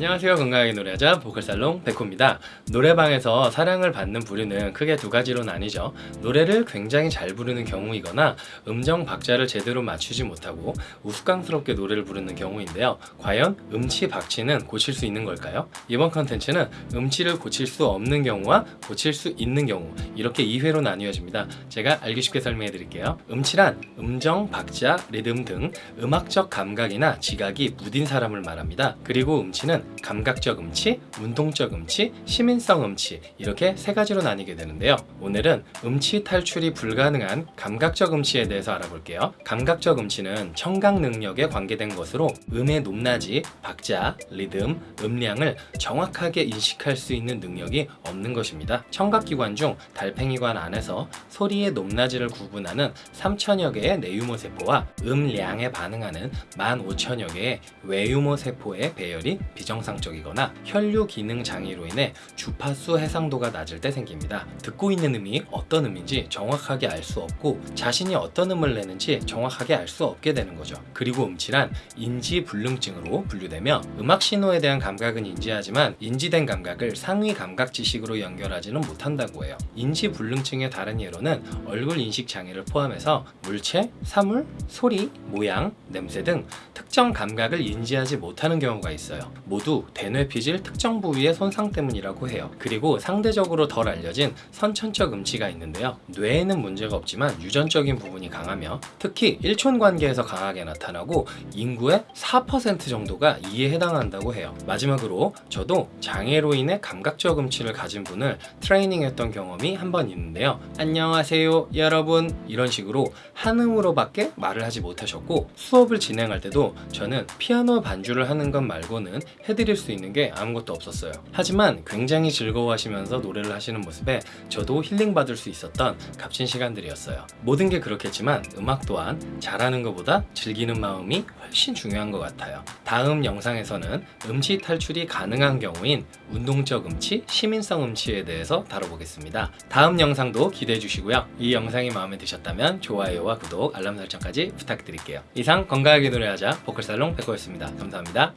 안녕하세요. 건강하게 노래하자 보컬살롱 백호입니다. 노래방에서 사랑을 받는 부류는 크게 두 가지로 나뉘죠. 노래를 굉장히 잘 부르는 경우이거나 음정 박자를 제대로 맞추지 못하고 우스꽝스럽게 노래를 부르는 경우인데요. 과연 음치 박치는 고칠 수 있는 걸까요? 이번 컨텐츠는 음치를 고칠 수 없는 경우와 고칠 수 있는 경우 이렇게 2회로 나뉘어집니다. 제가 알기 쉽게 설명해 드릴게요. 음치란 음정, 박자, 리듬 등 음악적 감각이나 지각이 무딘 사람을 말합니다. 그리고 음치는 감각적 음치, 운동적 음치, 시민성 음치 이렇게 세 가지로 나뉘게 되는데요. 오늘은 음치 탈출이 불가능한 감각적 음치에 대해서 알아볼게요. 감각적 음치는 청각 능력에 관계된 것으로 음의 높낮이, 박자, 리듬, 음량을 정확하게 인식할 수 있는 능력이 없는 것입니다. 청각기관 중 달팽이관 안에서 소리의 높낮이를 구분하는 3천여 개의 내유모 세포와 음량에 반응하는 15,000여 개의 외유모 세포의 배열이 비정 상적이거나 혈류 기능 장애로 인해 주파수 해상도가 낮을 때 생깁니다. 듣고 있는 음이 어떤 음인지 정확하게 알 수 없고 자신이 어떤 음을 내는지 정확하게 알 수 없게 되는 거죠. 그리고 음치란 인지 불능증으로 분류되며 음악 신호에 대한 감각은 인지하지만 인지된 감각을 상위 감각 지식으로 연결하지는 못한다고 해요. 인지 불능증의 다른 예로는 얼굴 인식 장애를 포함해서 물체, 사물, 소리, 모양, 냄새 등 특정 감각을 인지하지 못하는 경우가 있어요. 모두 대뇌피질 특정 부위의 손상 때문이라고 해요. 그리고 상대적으로 덜 알려진 선천적 음치가 있는데요. 뇌에는 문제가 없지만 유전적인 부분이 강하며 특히 일촌 관계에서 강하게 나타나고 인구의 4% 정도가 이에 해당한다고 해요. 마지막으로 저도 장애로 인해 감각적 음치를 가진 분을 트레이닝했던 경험이 한 번 있는데요. 안녕하세요 여러분 이런 식으로 한음으로밖에 말을 하지 못하셨고 수업을 진행할 때도 저는 피아노 반주를 하는 것 말고는 해드릴 수 있는 게 아무것도 없었어요. 하지만 굉장히 즐거워하시면서 노래를 하시는 모습에 저도 힐링받을 수 있었던 값진 시간들이었어요. 모든 게 그렇겠지만 음악 또한 잘하는 것보다 즐기는 마음이 훨씬 중요한 것 같아요. 다음 영상에서는 음치 탈출이 가능한 경우인 운동적 음치, 시민성 음치에 대해서 다뤄보겠습니다. 다음 영상도 기대해 주시고요. 이 영상이 마음에 드셨다면 좋아요와 구독, 알람 설정까지 부탁드릴게요. 이상 건강하게 노래하자 보컬살롱 백호였습니다. 감사합니다.